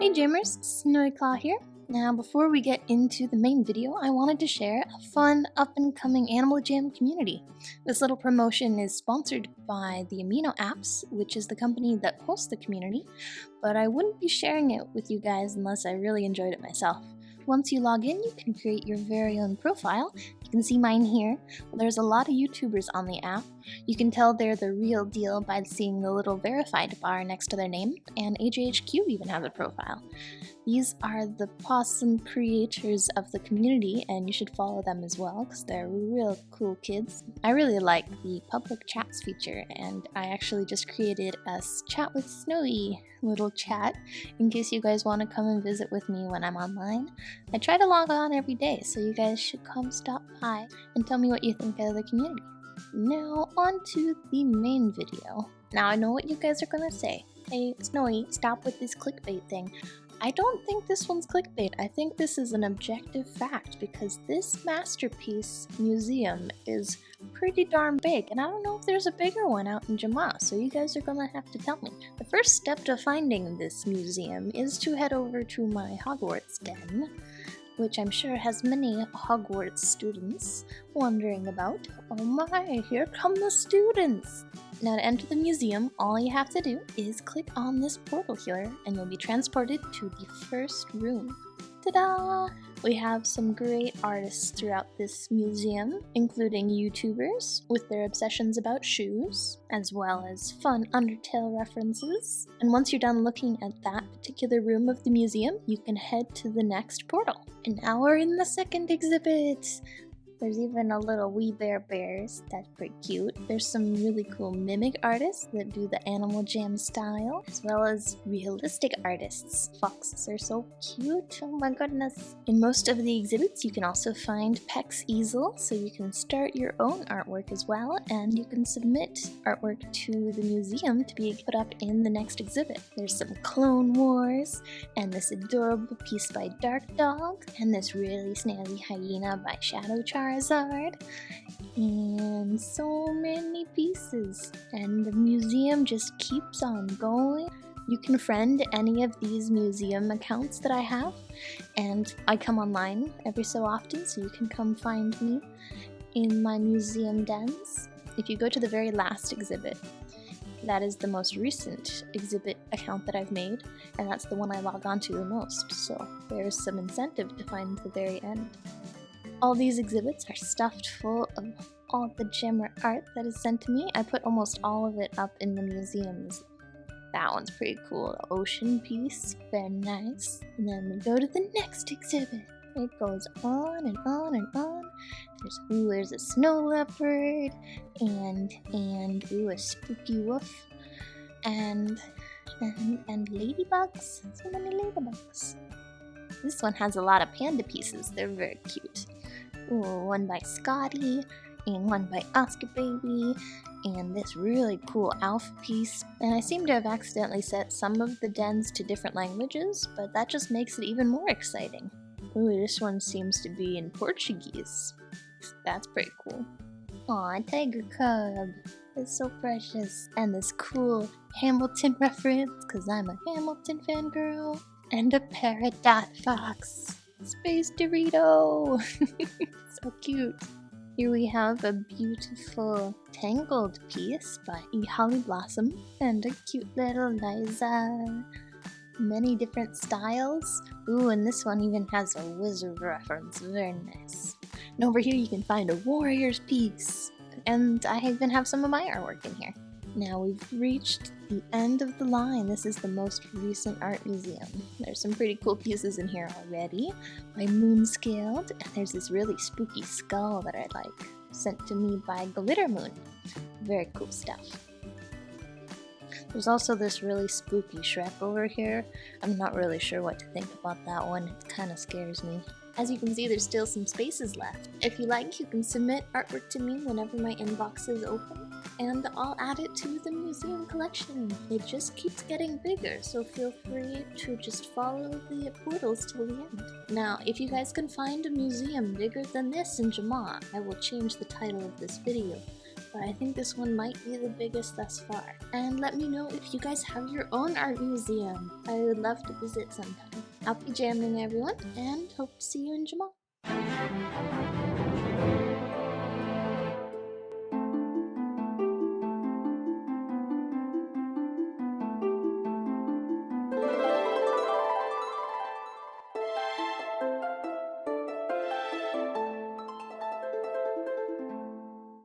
Hey Jammers, Snowy Claw here. Now before we get into the main video, I wanted to share a fun up and coming Animal Jam community. This little promotion is sponsored by the Amino Apps, which is the company that hosts the community, but I wouldn't be sharing it with you guys unless I really enjoyed it myself. Once you log in, you can create your very own profile. You can see mine here. There's a lot of YouTubers on the app. You can tell they're the real deal by seeing the little verified bar next to their name, and AJHQ even has a profile. These are the possum creators of the community, and you should follow them as well because they're real cool kids. I really like the public chats feature, and I actually just created a chat with Snowy little chat in case you guys want to come and visit with me when I'm online. I try to log on every day, so you guys should come stop by and tell me what you think of the community. Now, on to the main video. Now, I know what you guys are gonna say. Hey, Snowy, stop with this clickbait thing. I don't think this one's clickbait. I think this is an objective fact because this masterpiece museum is pretty darn big, and I don't know if there's a bigger one out in Jamaa, so you guys are gonna have to tell me. The first step to finding this museum is to head over to my Hogwarts den, which I'm sure has many Hogwarts students wondering about. Oh my, here come the students! Now to enter the museum, all you have to do is click on this portal here and you'll be transported to the first room. Ta-da! We have some great artists throughout this museum, including YouTubers with their obsessions about shoes, as well as fun Undertale references. And once you're done looking at that particular room of the museum, you can head to the next portal. And now we're in the second exhibit! There's even a little wee bear bears. That's pretty cute. There's some really cool mimic artists that do the Animal Jam style, as well as realistic artists. Foxes are so cute. Oh my goodness. In most of the exhibits, you can also find Peck's easel, so you can start your own artwork as well, and you can submit artwork to the museum to be put up in the next exhibit. There's some Clone Wars, and this adorable piece by Dark Dog, and this really snazzy hyena by Shadow Charm Charizard, and so many pieces. And the museum just keeps on going. You can friend any of these museum accounts that I have, and I come online every so often, so you can come find me in my museum dens. If you go to the very last exhibit, that is the most recent exhibit account that I've made, and that's the one I log on to the most, so there's some incentive to find the very end. All these exhibits are stuffed full of all the Jammer art that is sent to me. I put almost all of it up in the museums. That one's pretty cool. The ocean piece, very nice. And then we go to the next exhibit. It goes on and on and on. There's ooh, there's a snow leopard, and and ooh, a spooky wolf, and and and ladybugs. So many ladybugs. This one has a lot of panda pieces. They're very cute. One by Scotty, and one by Oscar Baby, and this really cool Alf piece. And I seem to have accidentally set some of the dens to different languages, but that just makes it even more exciting. Ooh, this one seems to be in Portuguese. That's pretty cool. Aw, Tiger Cub. It's so precious. And this cool Hamilton reference, because I'm a Hamilton fangirl. And a Peridot Fox. Space Dorito! so cute. Here we have a beautiful Tangled piece by E. Holly Blossom and a cute little Liza. Many different styles. Ooh, and this one even has a wizard reference. Very nice. And over here you can find a Warriors piece. And I even have some of my artwork in here. Now we've reached the end of the line. This is the most recent art museum. There's some pretty cool pieces in here already. My moon scaled, and there's this really spooky skull that I like, sent to me by Glitter Moon. Very cool stuff. There's also this really spooky Shrek over here. I'm not really sure what to think about that one. It kind of scares me. As you can see, there's still some spaces left. If you like, you can submit artwork to me whenever my inbox is open, and I'll add it to the museum collection. It just keeps getting bigger, so feel free to just follow the portals till the end. Now, if you guys can find a museum bigger than this in Jamaa, I will change the title of this video but I think this one might be the biggest thus far. And let me know if you guys have your own art museum. I would love to visit sometime. Happy jamming, everyone, and hope to see you in Jamaa.